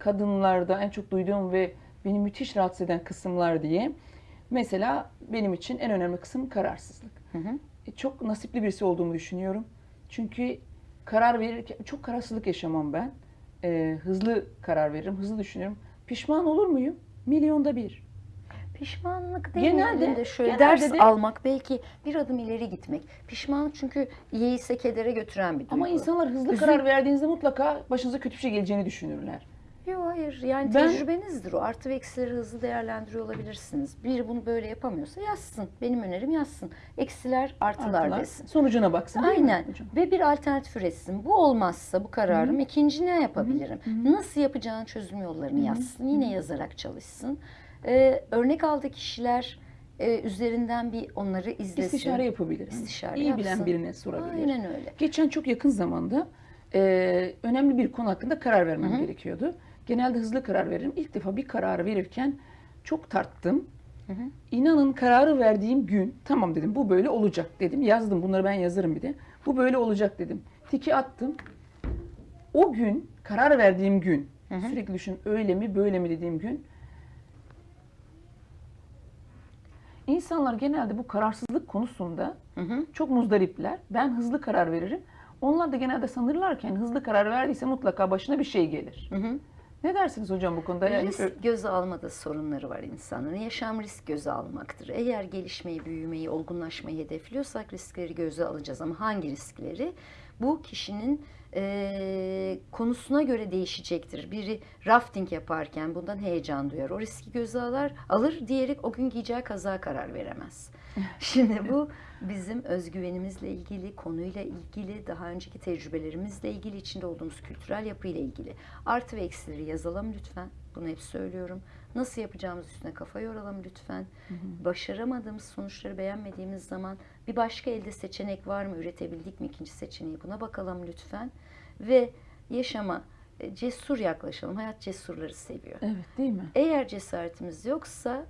kadınlarda en çok duyduğum ve beni müthiş rahatsız eden kısımlar diye. Mesela benim için en önemli kısım kararsızlık. Hı hı. E, Çok nasipli birisi olduğumu düşünüyorum. Çünkü karar verirken çok kararsızlık yaşamam ben. E, hızlı karar veririm, hızlı düşünürüm. Pişman olur muyum? Milyonda bir. Pişmanlık değil Genelde- de şöyle genelde ders de- almak belki bir adım ileri gitmek. Pişmanlık çünkü iyiyse kedere götüren bir duygu. Ama insanlar hızlı Üzül- karar verdiğinizde mutlaka başınıza kötü bir şey geleceğini düşünürler. Yok hayır yani Ben- tecrübenizdir o. Artı ve eksileri hızlı değerlendiriyor olabilirsiniz. Biri bunu böyle yapamıyorsa yazsın. Benim önerim yazsın. Eksiler artılar, Artılar, desin. Sonucuna baksın değil Aynen. mi hocam? Ve bir alternatif üretsin. Bu olmazsa bu kararım ikinci ne yapabilirim? Nasıl yapacağın çözüm yollarını yazsın. Yine yazarak çalışsın. Ee, örnek aldığı kişiler e, üzerinden bir onları izlesin. İstişare yapabilir. İstişare İyi bilen yapsın. birine sorabilir. Aynen öyle. Geçen çok yakın zamanda e, önemli bir konu hakkında karar vermem gerekiyordu. Genelde hızlı karar veririm. İlk defa bir kararı verirken çok tarttım. İnanın kararı verdiğim gün tamam dedim bu böyle olacak dedim. Yazdım bunları ben yazarım bir de. Bu böyle olacak dedim. Tiki attım. O gün karar verdiğim gün sürekli düşün öyle mi böyle mi dediğim gün İnsanlar genelde bu kararsızlık konusunda Hı hı. çok muzdaripler. Ben hızlı karar veririm. Onlar da genelde sanırlarken hızlı karar verdiyse mutlaka başına bir şey gelir. Hı hı. Ne dersiniz hocam bu konuda? Yani Risk göze almada sorunları var insanların. Yaşam risk göze almaktır. Eğer gelişmeyi, büyümeyi, olgunlaşmayı hedefliyorsak riskleri göze alacağız. Ama hangi riskleri? Bu kişinin eee, konusuna göre değişecektir. Biri rafting yaparken bundan heyecan duyar. O riski göze alır, alır. Diğeri o gün giyeceği kaza karar veremez. Şimdi bu bizim özgüvenimizle ilgili, konuyla ilgili, daha önceki tecrübelerimizle ilgili, içinde olduğumuz kültürel yapıyla ilgili. Artı ve eksileri yazalım lütfen. Bunu hep söylüyorum. Nasıl yapacağımız üstüne kafa yoralım lütfen. Başaramadığımız sonuçları beğenmediğimiz zaman bir başka elde seçenek var mı? Üretebildik mi ikinci seçeneği? Buna bakalım lütfen. Ve yaşama e, cesur yaklaşalım. Hayat cesurları seviyor. Evet değil mi? Eğer cesaretimiz yoksa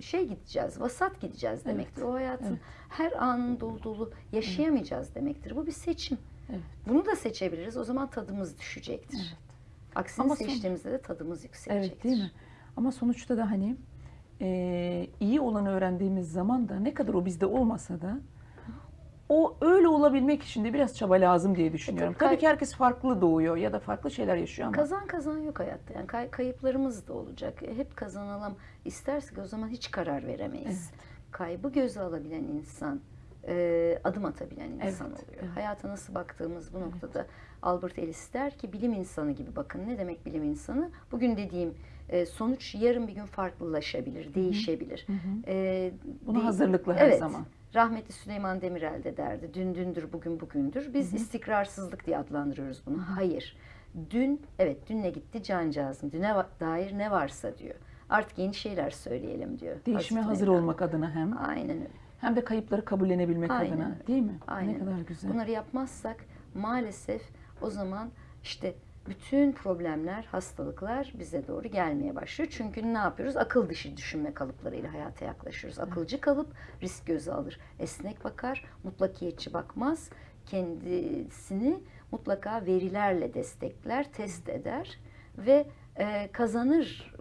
şey gideceğiz, vasat gideceğiz demektir. O hayatın evet. her anın dolu dolu yaşayamayacağız demektir. Bu bir seçim. Evet. Bunu da seçebiliriz. O zaman tadımız düşecektir. Evet. Aksini Ama seçtiğimizde de tadımız yükselecektir. Evet değil mi? Ama sonuçta da hani e, iyi olanı öğrendiğimiz zaman da ne kadar o bizde olmasa da o öyle olabilmek için de biraz çaba lazım diye düşünüyorum. tabii Tabii ki herkes farklı doğuyor ya da farklı şeyler yaşıyor ama Kazan kazan yok hayatta. Yani kay- kayıplarımız da olacak. E, hep kazanalım istersek o zaman hiç karar veremeyiz. Kaybı göze alabilen insan, e, adım atabilen insan Evet, oluyor. evet. Hayata nasıl baktığımız bu noktada Albert Ellis der ki bilim insanı gibi bakın. Ne demek bilim insanı? Bugün dediğim e, sonuç yarın bir gün farklılaşabilir, değişebilir. E, buna hazırlıklı her evet. zaman. Rahmetli Süleyman Demirel de derdi. Dün dündür, bugün bugündür. Biz istikrarsızlık diye adlandırıyoruz bunu. Hayır. Dün, evet dünle gitti cancağızım. Düne dair ne varsa diyor. Artık yeni şeyler söyleyelim diyor. Değişime hazır olmak adına hem Aynen öyle. Hem de kayıpları kabullenebilmek Aynen adına değil mi? Aynen Ne kadar güzel. Bunları yapmazsak maalesef o zaman işte bütün problemler, hastalıklar bize doğru gelmeye başlıyor. Çünkü ne yapıyoruz? Akıl dışı düşünme kalıplarıyla hayata yaklaşıyoruz. Akılcı kalıp risk göze alır. Esnek bakar, mutlakiyetçi bakmaz. Kendisini mutlaka verilerle destekler, test eder ve e, kazanır.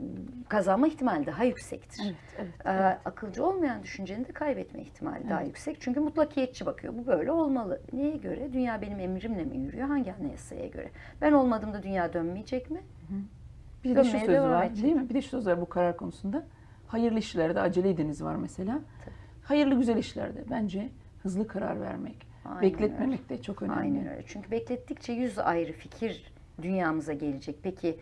Kazanma ihtimali daha yüksektir. Evet, evet. Ee, akılcı olmayan düşüncenin de kaybetme ihtimali daha yüksek. Çünkü mutlakiyetçi bakıyor. Bu böyle olmalı. Neye göre? Dünya benim emrimle mi yürüyor? Hangi anayasaya göre? Ben olmadığımda dünya dönmeyecek mi? Bir de şu söz var edecek. değil mi? Bir de şu söz var bu karar konusunda. Hayırlı işlerde acele ediniz var mesela. Hayırlı güzel işlerde bence hızlı karar vermek, Aynen bekletmemek de çok önemli. Aynen öyle. Çünkü beklettikçe yüz ayrı fikir dünyamıza gelecek. Peki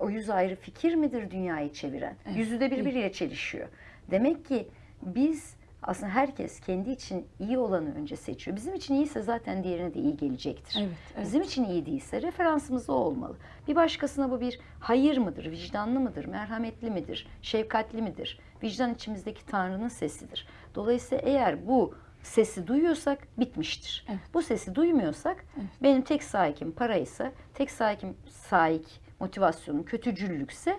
o yüz ayrı fikir midir dünyayı çeviren? Evet, Yüzü de birbiriyle çelişiyor. Demek ki biz aslında herkes kendi için iyi olanı önce seçiyor. Bizim için iyiyse zaten diğerine de iyi gelecektir. Evet, evet. Bizim için iyi değilse referansımız o olmalı. Bir başkasına bu bir hayır mıdır, vicdanlı mıdır, merhametli midir, şefkatli midir? Vicdan içimizdeki Tanrı'nın sesidir. Dolayısıyla eğer bu sesi duyuyorsak bitmiştir. Evet. Bu sesi duymuyorsak benim tek sahikim paraysa, tek sahikim sahik motivasyonum kötücüllükse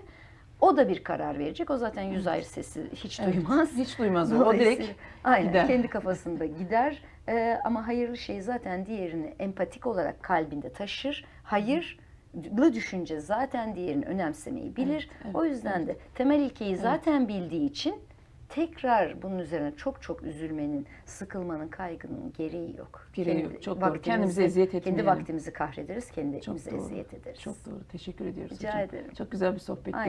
o da bir karar verecek. O zaten yüz ayrı sesi hiç Evet, duymaz. Hiç duymaz o. Direkt Aynen gider. kendi kafasında gider. Ee, ama hayırlı şey zaten diğerini empatik olarak kalbinde taşır. Hayır düşünce zaten diğerini önemsemeyi bilir. Evet, evet, o yüzden de temel ilkeyi zaten bildiği için tekrar bunun üzerine çok çok üzülmenin, sıkılmanın, kaygının gereği yok. Gereği yok, çok doğru. Kendimize eziyet Kendi etmeyelim. vaktimizi kahrederiz, kendi Çok kendimize doğru. eziyet ederiz. Çok doğru. Teşekkür ediyoruz Rica hocam. ederim. Çok güzel bir sohbetti. Aynen.